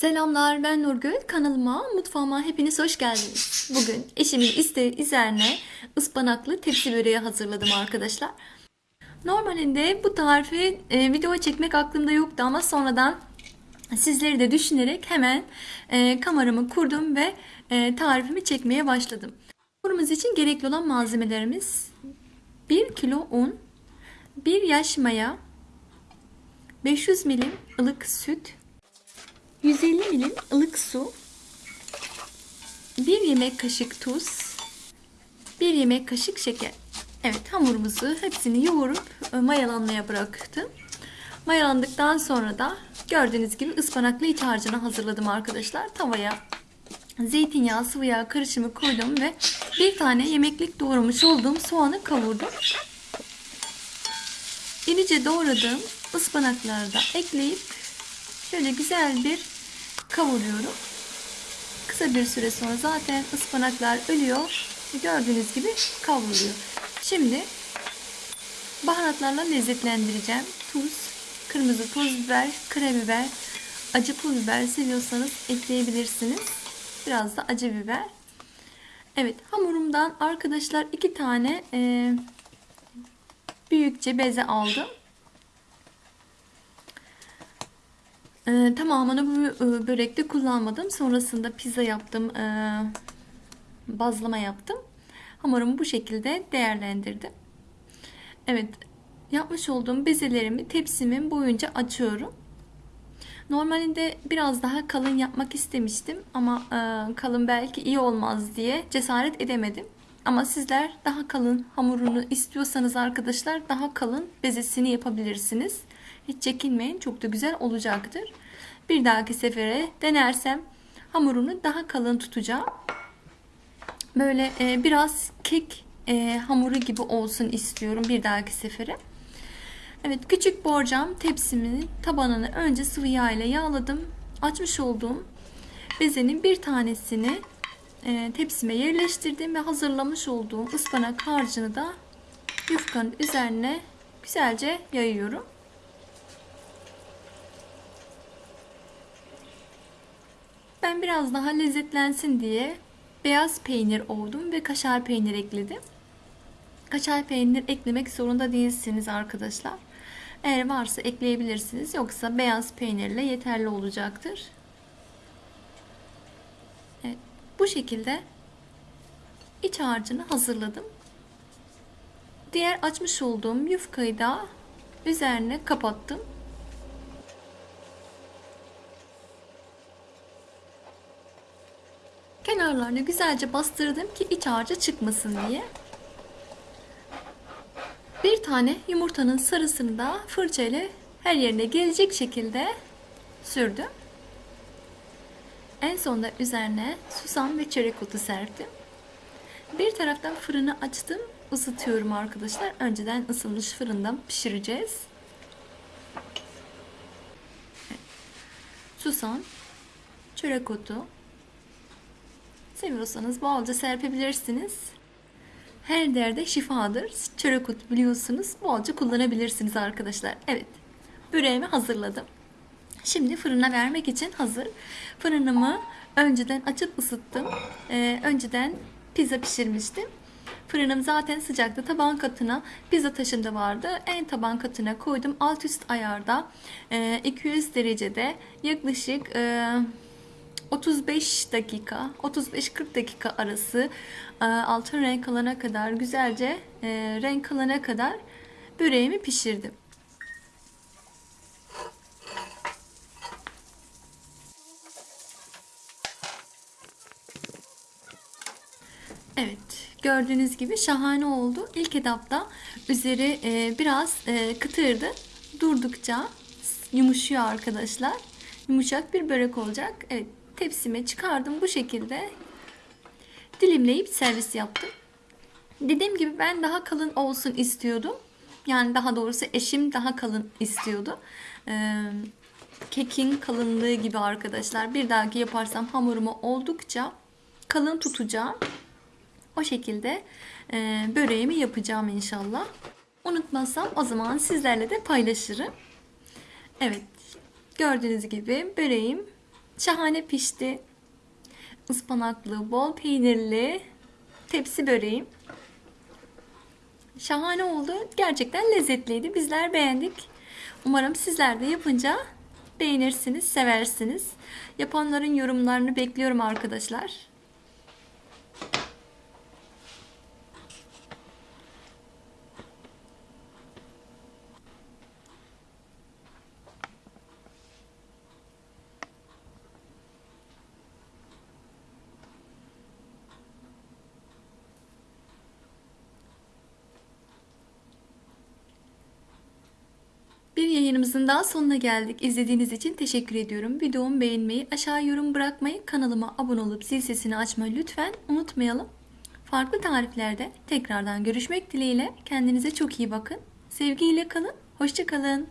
Selamlar ben Nurgül. Kanalıma, mutfağıma hepiniz hoş geldiniz. Bugün eşimin isteği üzerine ıspanaklı tepsi böreği hazırladım arkadaşlar. Normalinde bu tarifi e, video çekmek aklımda yoktu ama sonradan sizleri de düşünerek hemen e, kameramı kurdum ve e, tarifimi çekmeye başladım. Hamurumuz için gerekli olan malzemelerimiz 1 kilo un, 1 yaş maya, 500 milim ılık süt, 150 milim ılık su, 1 yemek kaşık tuz, 1 yemek kaşık şeker. Evet hamurumuzu hepsini yoğurup e, mayalanmaya bıraktım. Mayalandıktan sonra da gördüğünüz gibi ıspanaklı iç harcını hazırladım arkadaşlar. Tavaya zeytinyağı, sıvı yağ karışımı koydum ve bir tane yemeklik doğramış olduğum soğanı kavurdum. İnice doğradığım ıspanakları da ekleyip şöyle güzel bir kavuruyorum. Kısa bir süre sonra zaten ıspanaklar ölüyor gördüğünüz gibi kavruluyor. Şimdi baharatlarla lezzetlendireceğim. Tuz, kırmızı pul biber, karabiber, acı pul biber seviyorsanız ekleyebilirsiniz. Biraz da acı biber. Evet hamurumdan arkadaşlar iki tane e, büyükçe beze aldım. E, tamamını bu e, börekte kullanmadım. Sonrasında pizza yaptım. E, bazlama yaptım. Hamurumu bu şekilde değerlendirdim. Evet yapmış olduğum bezelerimi tepsimin boyunca açıyorum. Normalinde biraz daha kalın yapmak istemiştim ama e, kalın belki iyi olmaz diye cesaret edemedim. Ama sizler daha kalın hamurunu istiyorsanız arkadaşlar daha kalın bezesini yapabilirsiniz. Hiç çekinmeyin çok da güzel olacaktır. Bir dahaki sefere denersem hamurunu daha kalın tutacağım. Böyle e, biraz kek e, hamuru gibi olsun istiyorum bir dahaki sefere. Evet küçük borcam tepsimin tabanını önce sıvı yağ ile yağladım. Açmış olduğum bezenin bir tanesini e, tepsime yerleştirdim ve hazırlamış olduğum ıspanak harcını da yufkanın üzerine güzelce yayıyorum. Ben biraz daha lezzetlensin diye beyaz peynir oldum ve kaşar peynir ekledim. Kaşar peynir eklemek zorunda değilsiniz arkadaşlar. Eğer varsa ekleyebilirsiniz. Yoksa beyaz peynirle yeterli olacaktır. Evet, bu şekilde iç harcını hazırladım. Diğer açmış olduğum yufkayı da üzerine kapattım. Kenarlarını güzelce bastırdım ki iç harcı çıkmasın diye. Bir tane yumurtanın sarısını da fırça ile her yerine gelecek şekilde sürdüm. En sonunda üzerine susam ve çörek otu serptim. Bir taraftan fırını açtım. ısıtıyorum arkadaşlar. Önceden ısınmış fırında pişireceğiz. Susam, çörek otu. Seviyorsanız bolca serpebilirsiniz. Her derde şifadır. Çörek otu biliyorsunuz. Bolca kullanabilirsiniz arkadaşlar. Evet. Böreğimi hazırladım. Şimdi fırına vermek için hazır. Fırınımı önceden açıp ısıttım. Ee, önceden pizza pişirmiştim. Fırınım zaten sıcaktı. Taban katına pizza taşında vardı. En taban katına koydum. Alt üst ayarda e, 200 derecede yaklaşık e, 35 dakika 35-40 dakika arası e, altın renk alana kadar güzelce e, renk alana kadar böreğimi pişirdim. Evet gördüğünüz gibi şahane oldu. İlk etapta üzeri e, biraz kıtırdı. Durdukça yumuşuyor arkadaşlar. Yumuşak bir börek olacak. Evet tepsime çıkardım bu şekilde dilimleyip servis yaptım. Dediğim gibi ben daha kalın olsun istiyordum. Yani daha doğrusu eşim daha kalın istiyordu. Ee, kekin kalınlığı gibi arkadaşlar. Bir dahaki yaparsam hamurumu oldukça kalın tutacağım. O şekilde e, böreğimi yapacağım inşallah. Unutmazsam o zaman sizlerle de paylaşırım. Evet gördüğünüz gibi böreğim Şahane pişti. Ispanaklı, bol peynirli tepsi böreğim. Şahane oldu. Gerçekten lezzetliydi. Bizler beğendik. Umarım sizler de yapınca beğenirsiniz, seversiniz. Yapanların yorumlarını bekliyorum arkadaşlar. Bir yayınımızın daha sonuna geldik. İzlediğiniz için teşekkür ediyorum. Videomu beğenmeyi, aşağı yorum bırakmayı, kanalıma abone olup zil sesini açmayı lütfen unutmayalım. Farklı tariflerde tekrardan görüşmek dileğiyle. Kendinize çok iyi bakın. Sevgiyle kalın. Hoşçakalın.